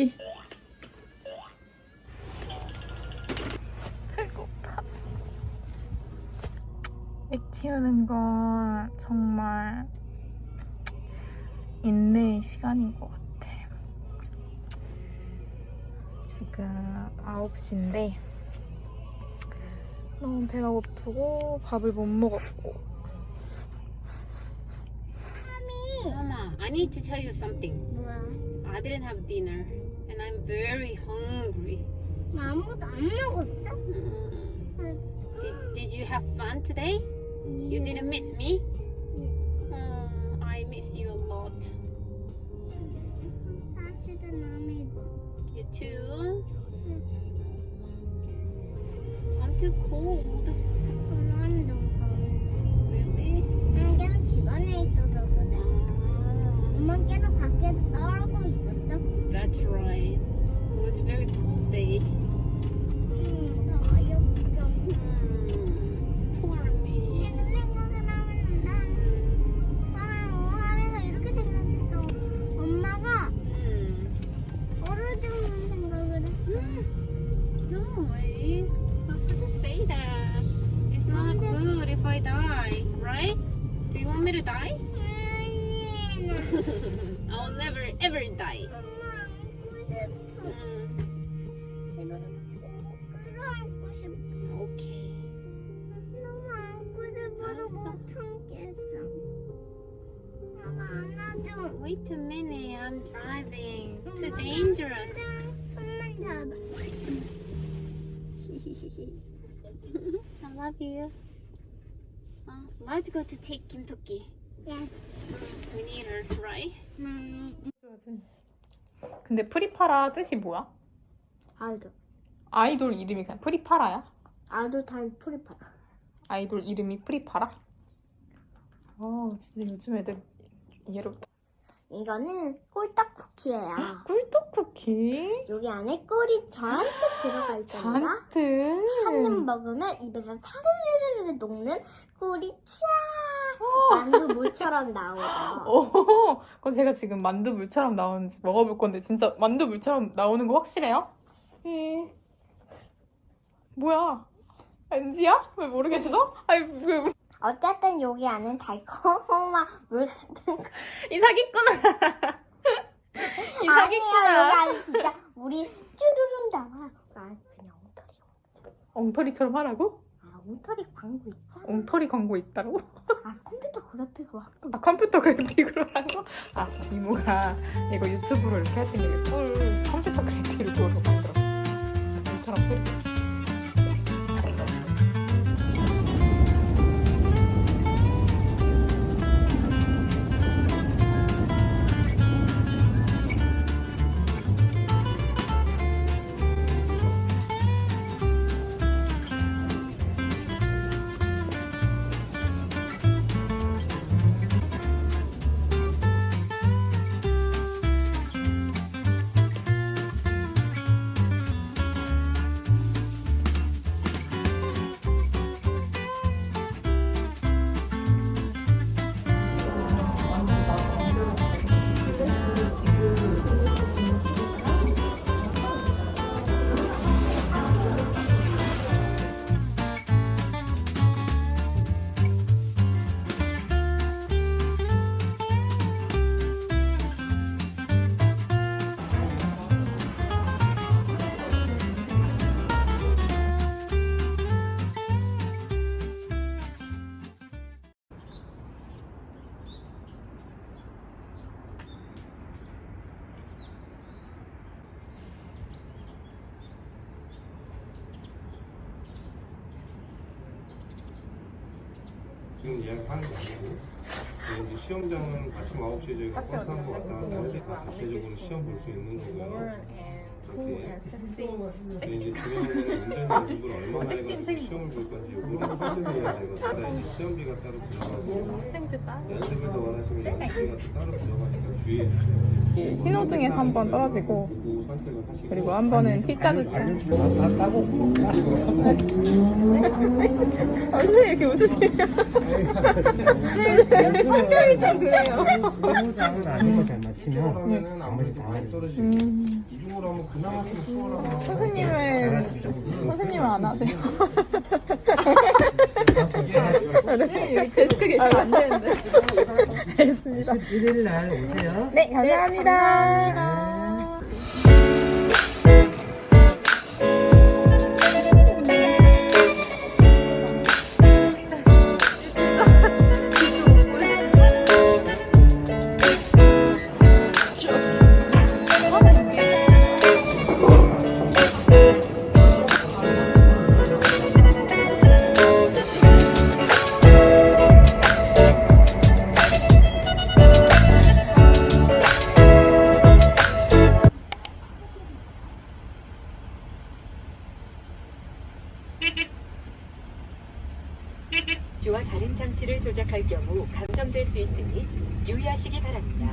씨. 배고파. 애 키우는 건 정말 인내의 시간인 것 같아. 지금 9시인데 너무 배가 고프고 밥을 못 먹었고 Mama, I need to tell you something. 뭐야? I didn't have dinner very hungry. 아무도 안 먹었어? Did, did you have fun today? You didn't miss me? Oh, I miss you a lot. 사실은 아무도. You too? I'm too cold. No, I how could you say that? It's not good if I die, right? Do you want me to die? 아니, 나 I'll never ever die. 엄마 안고 싶어. Mm, 끌어안고 싶어. okay. 너무 안고 싶어서 못 참겠어. 엄마 안아줘. Wait a minute, I'm driving. Too dangerous. I love you. Uh, let's go to take Kim Toki. Yes. We need her, right? 네. 근데 프리파라 뜻이 뭐야? 아이돌. 아이돌 이름이 그냥 프리파라야? 아이돌 타임 프리파라. 아이돌 이름이 프리파라? 아 진짜 요즘 애들 예롭다 이거는 꿀떡 쿠키예요. 꿀떡 쿠키 여기 안에 꿀이 잔뜩 들어가 있잖아. 잔뜩 한 입 먹으면 입에서 사르르르 녹는 꿀이 쫙 만두 물처럼 나오죠. 오, 그럼 제가 지금 만두 물처럼 나오는지 먹어볼 건데 진짜 만두 물처럼 나오는 거 확실해요? 예. 뭐야? NG야? 왜 모르겠어? 아니 왜, 어쨌든 여기 안에 달콤한 물 같은 거. 이 사기꾼아. 이 사기꾼아. 안에 진짜 물이 쭈르륵 나와. 난 그냥 엉터리. 엉터리처럼 하라고? 아 엉터리 광고 있잖아. 엉터리 광고 있다고? 아 컴퓨터 그래픽으로 한아 컴퓨터 그래픽으로 한 거? 알았어 이모가 이거 유튜브로 이렇게 할 때는 꿀 컴퓨터 그래픽으로 만들어 물처럼 끓이 지금 예약하는 게 아니고 그리고 이제 시험장은 아침 9시에 저희가 버스 왔다 갔다 하니까 자체적으로 시험 볼 수 있는 거고요. 이렇게 근데 이제 중요한 거는 운전 연습을 얼마나 해가지고 시험을 볼 건지 요거는 설명해야 되고 그다음에 이제 시험비가 따로 들어가고 연습을 더 원하시면 연습비가 또 따로 들어가니까 주의해 주세요. 이 신호등에서 한 번 떨어지고 그리고 한 번은 T자 주차 아, 선생님 이렇게 웃으시냐 선생님 성격이 좀 그래요. 의무장은 아닌 것이 안 맞히면 그러면은 나머지 음, 하면 그나마 좀 수월하고 선생님은 선생님은 안 하세요? 네, 여기 데스크 계시면 안 되는데. 알겠습니다. 일요일 날 오세요. 네, 감사합니다. 기와 다른 장치를 조작할 경우 감점될 수 있으니 유의하시기 바랍니다.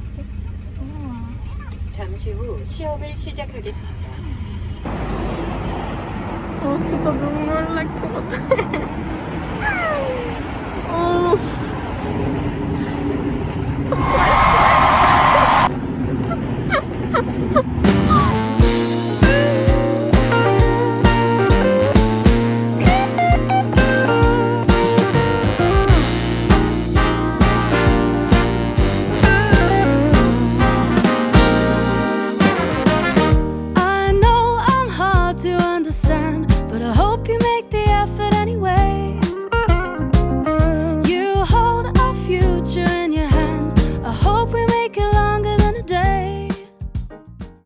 잠시 후 시험을 시작하겠습니다. 어, 진짜 눈물 날 것 같아. 어.